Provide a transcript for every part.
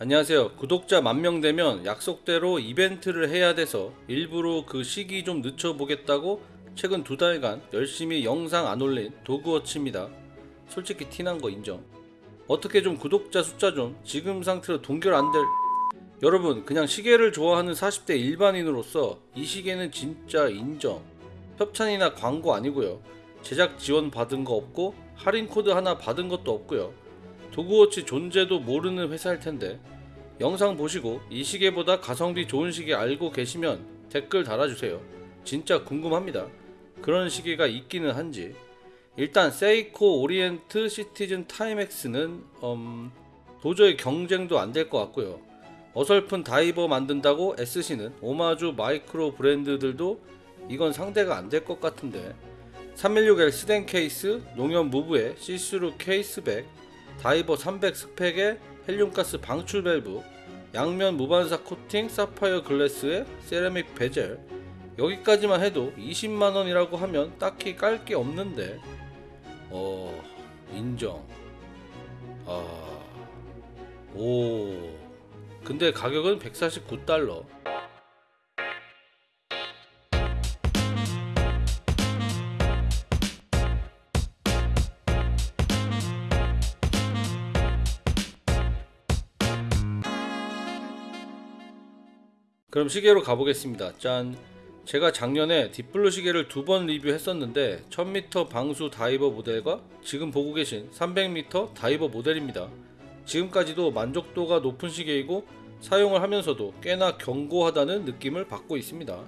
안녕하세요. 구독자 만명 되면 약속대로 이벤트를 해야 돼서 일부러 그 시기 좀 늦춰보겠다고 최근 두 달간 열심히 영상 안 올린 도그워치입니다. 솔직히 티난 거 인정. 어떻게 좀 구독자 숫자 좀 지금 상태로 동결 안 될. 여러분, 그냥 시계를 좋아하는 40대 일반인으로서 이 시계는 진짜 인정. 협찬이나 광고 아니고요. 제작 지원 받은 거 없고 할인 코드 하나 받은 것도 없고요. 도그워치 존재도 모르는 회사일 텐데 영상 보시고 이 시계보다 가성비 좋은 시계 알고 계시면 댓글 달아주세요. 진짜 궁금합니다. 그런 시계가 있기는 한지. 일단 세이코 오리엔트 시티즌 타임엑스는 음, 도저히 경쟁도 안 될 것 같고요. 어설픈 다이버 만든다고 애쓰시는 오마주 마이크로 브랜드들도 이건 상대가 안 될 것 같은데 316L 스뎅 케이스, 농협 무브의 시스루 case back, 다이버 300 스펙에 헬륨가스 방출 밸브, 양면 무반사 코팅 사파이어 glass에 세라믹 베젤. 여기까지만 해도 20만 원이라고 하면 딱히 깔 게 없는데. 어 인정. 아 오. 근데 가격은 149달러 그럼 시계로 가보겠습니다. 짠. 제가 작년에 Deep Blue 시계를 두 번 리뷰했었는데 1000m 방수 다이버 모델과 지금 보고 계신 300m 다이버 모델입니다. 지금까지도 만족도가 높은 시계이고 사용을 하면서도 꽤나 견고하다는 느낌을 받고 있습니다.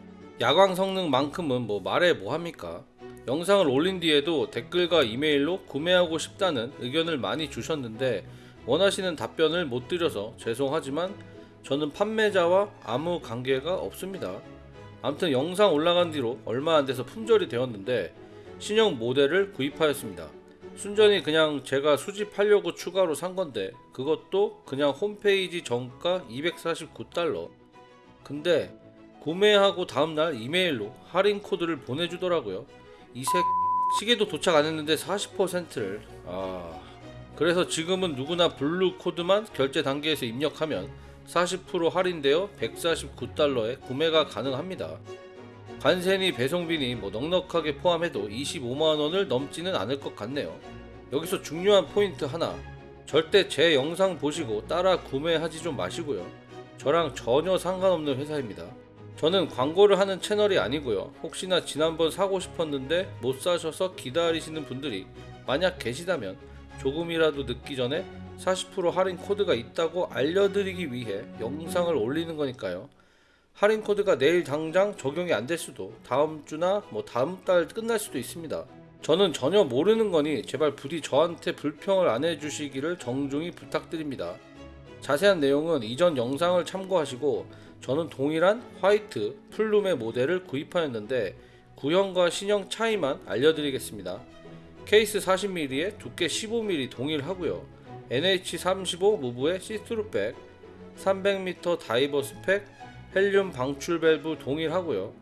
야광 성능만큼은 뭐 말해 뭐합니까? 영상을 올린 뒤에도 댓글과 이메일로 구매하고 싶다는 의견을 많이 주셨는데 원하시는 답변을 못 드려서 죄송하지만 저는 판매자와 아무 관계가 없습니다. 아무튼 영상 올라간 뒤로 얼마 안 돼서 품절이 되었는데 신형 모델을 구입하였습니다. 순전히 그냥 제가 수집하려고 추가로 산 건데 그것도 그냥 홈페이지 정가 249달러. 근데 구매하고 다음날 이메일로 할인 코드를 보내주더라고요. 이색 시계도 도착 안 했는데 40%를 아 그래서 지금은 누구나 blue 코드만 결제 단계에서 입력하면 40% 할인되어 149달러에 구매가 가능합니다. 관세니 배송비니 뭐 넉넉하게 포함해도 25만원을 넘지는 않을 것 같네요. 여기서 중요한 포인트 하나. 절대 제 영상 보시고 따라 구매하지 좀 마시고요. 저랑 전혀 상관없는 회사입니다. 저는 광고를 하는 채널이 아니고요. 혹시나 지난번 사고 싶었는데 못 사셔서 기다리시는 분들이 만약 계시다면 조금이라도 늦기 전에 40% 할인 코드가 있다고 알려드리기 위해 영상을 올리는 거니까요. 할인 코드가 내일 당장 적용이 안 될 수도 다음 주나 뭐 다음 달 끝날 수도 있습니다. 저는 전혀 모르는 거니 제발 부디 저한테 불평을 안 해주시기를 정중히 부탁드립니다. 자세한 내용은 이전 영상을 참고하시고 저는 동일한 화이트 full lume 모델을 구입하였는데 구형과 신형 차이만 알려드리겠습니다. 케이스 40mm에 두께 15mm 동일하고요. NH35 무브에 시스루 back 300m 다이버 스펙 헬륨 방출 밸브 동일하고요.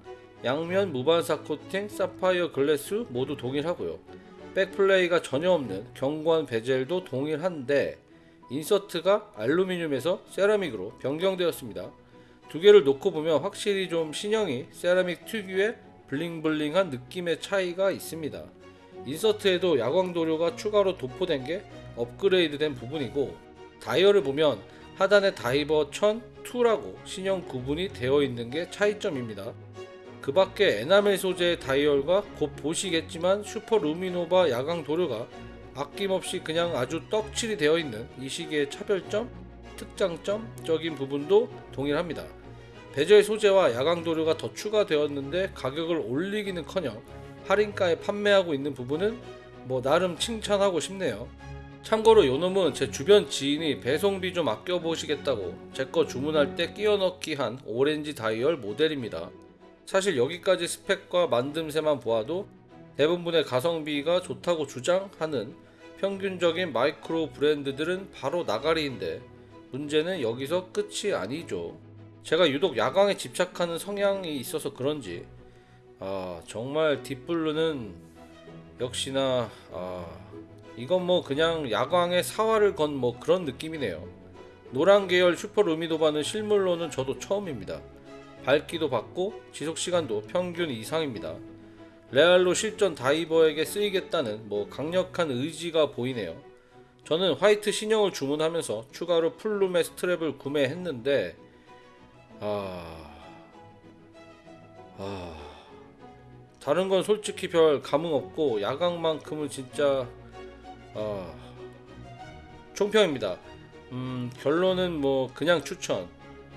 양면 무반사 코팅 사파이어 glass 모두 동일하고요. back play가 전혀 없는 견고한 bezel도 동일한데 insert가 알루미늄에서 세라믹으로 변경되었습니다. 두 개를 놓고 보면 확실히 좀 신형이 세라믹 특유의 bling bling한 느낌의 차이가 있습니다. insert에도 야광 도료가 추가로 도포된 게 업그레이드된 부분이고 다이얼을 보면 하단에 다이버 1002라고 신형 구분이 되어 있는 게 차이점입니다. 그 밖에 에나멜 소재의 다이얼과 곧 보시겠지만 Super LumiNova 야광 도료가 아낌없이 그냥 아주 떡칠이 되어 있는 이 시계의 차별점, 특장점적인 부분도 동일합니다. 베젤 소재와 야광 도료가 더 추가되었는데 가격을 올리기는커녕 할인가에 판매하고 있는 부분은 뭐 나름 칭찬하고 싶네요. 참고로 요놈은 제 주변 지인이 배송비 좀 아껴보시겠다고 제 거 주문할 때 끼워 넣기 한 오렌지 다이얼 모델입니다. 사실 여기까지 스펙과 만듦새만 보아도 대부분의 가성비가 좋다고 주장하는 평균적인 마이크로 브랜드들은 바로 나가리인데 문제는 여기서 끝이 아니죠. 제가 유독 야광에 집착하는 성향이 있어서 그런지 아 정말 Deep Blue는 역시나 아 이건 뭐 그냥 야광에 사활을 건 뭐 그런 느낌이네요. 노란 계열 Super LumiNova는 실물로는 저도 처음입니다. 밝기도 밝고 지속 시간도 평균 이상입니다. 레알로 실전 다이버에게 쓰이겠다는 뭐 강력한 의지가 보이네요. 저는 화이트 신형을 주문하면서 추가로 풀룸의 스트랩을 구매했는데 아... 아... 다른 건 솔직히 별 감흥 없고 야광만큼은 진짜 아... 총평입니다. 음, 결론은 뭐 그냥 추천.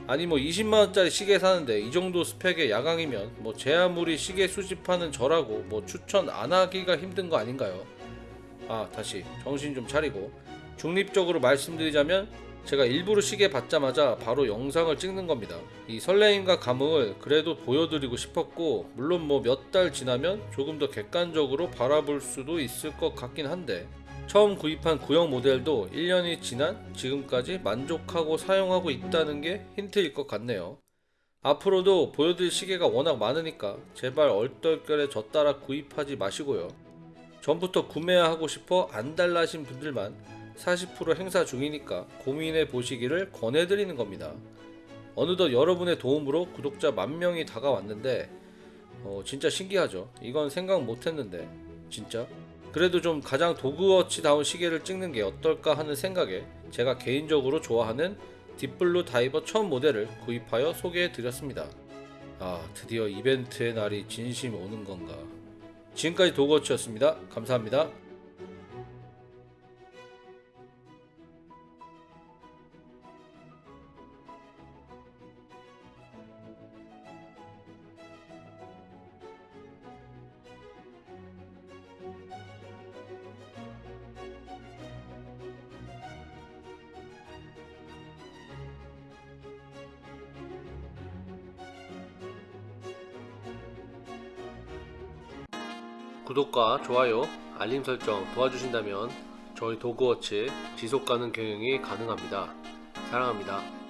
아니 뭐 20만 원짜리 시계 사는데 이 정도 스펙의 야광이면 뭐 제 아무리 시계 수집하는 저라고 뭐 추천 안 하기가 힘든 거 아닌가요? 아 다시 정신 좀 차리고 중립적으로 말씀드리자면 제가 일부러 시계 받자마자 바로 영상을 찍는 겁니다. 이 설레임과 감흥을 그래도 보여드리고 싶었고 물론 뭐 몇 달 지나면 조금 더 객관적으로 바라볼 수도 있을 것 같긴 한데 처음 구입한 구형 모델도 1년이 지난 지금까지 만족하고 사용하고 있다는 게 힌트일 것 같네요. 앞으로도 보여드릴 시계가 워낙 많으니까 제발 얼떨결에 저 따라 구입하지 마시고요. 전부터 구매하고 싶어 안달나신 분들만 40% 행사 중이니까 고민해 보시기를 권해드리는 겁니다. 어느덧 여러분의 도움으로 구독자 만 명이 다가왔는데 어, 진짜 신기하죠. 이건 생각 못했는데 진짜. 그래도 좀 가장 도그워치다운 시계를 찍는 게 어떨까 하는 생각에 제가 개인적으로 좋아하는 딥블루 다이버 처음 모델을 구입하여 소개해 드렸습니다. 아 드디어 이벤트의 날이 진심 오는 건가. 지금까지 도그워치였습니다. 감사합니다. 구독과 좋아요, 알림 설정 도와주신다면 저희 도그워치 지속 가능 경영이 가능합니다. 사랑합니다.